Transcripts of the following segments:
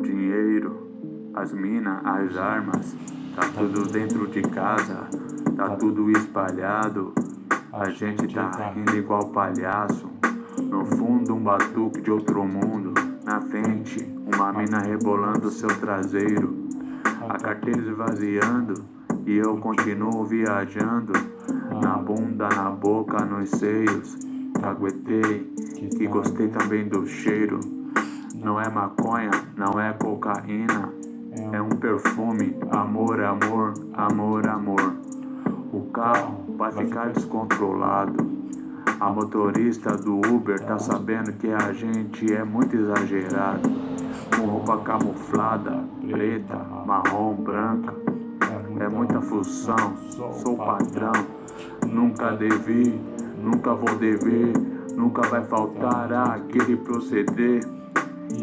dinheiro, as minas, as armas, tá tudo dentro de casa, tá tudo espalhado. A gente tá rindo igual palhaço. No fundo um batuque de outro mundo. Na frente, uma mina rebolando seu traseiro. A carteira esvaziando e eu continuo viajando. Na bunda, na boca, nos seios. Aguentei, que gostei também do cheiro. Não é maconha, não é cocaína. É um perfume, amor, amor, amor, amor. O carro vai ficar descontrolado. A motorista do Uber tá sabendo que a gente é muito exagerado. Com roupa camuflada, preta, marrom, branca. É muita função, sou patrão. Nunca devi, nunca vou dever. Nunca vai faltar aquele proceder.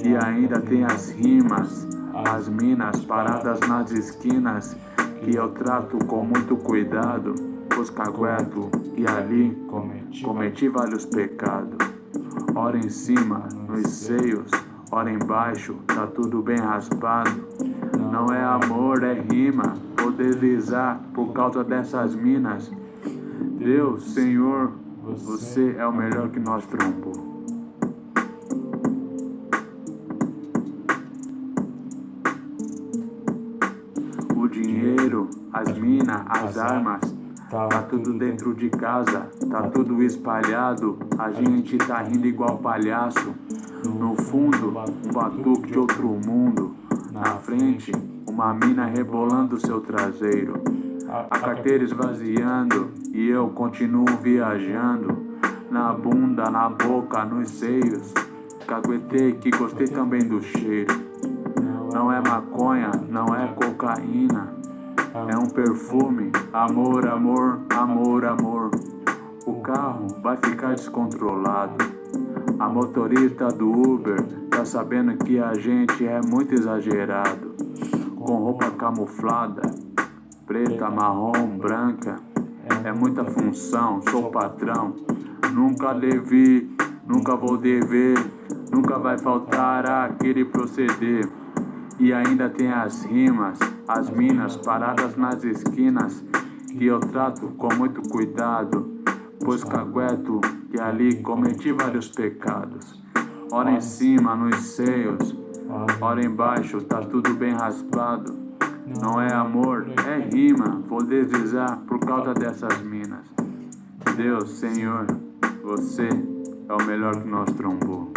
E ainda tem as rimas, as minas paradas nas esquinas que eu trato com muito cuidado, pois cagueto e ali cometi vários pecados. Ora em cima, nos seios, ora embaixo, tá tudo bem raspado. Não é amor, é rima, vou deslizar por causa dessas minas. Deus, Senhor, você é o melhor que nós trombou. Dinheiro, as minas, as armas, tá tudo dentro de casa, tá tudo espalhado. A gente tá rindo igual palhaço. No fundo, um batuque de outro mundo. Na frente, uma mina rebolando seu traseiro. A carteira esvaziando e eu continuo viajando. Na bunda, na boca, nos seios. Caguetei que gostei também do cheiro. Não é maconha, não é cocaína. É um perfume, amor, amor, amor, amor. O carro vai ficar descontrolado. A motorista do Uber tá sabendo que a gente é muito exagerado. Com roupa camuflada, preta, marrom, branca. É muita função, sou patrão. Nunca devi, nunca vou dever. Nunca vai faltar aquele proceder. E ainda tem as rimas, as minas paradas nas esquinas, que eu trato com muito cuidado, pois cagueto que ali cometi vários pecados. Ora em cima, nos seios, ora embaixo, tá tudo bem raspado. Não é amor, é rima, vou deslizar por causa dessas minas. Deus, Senhor, você é o melhor que nós trombou.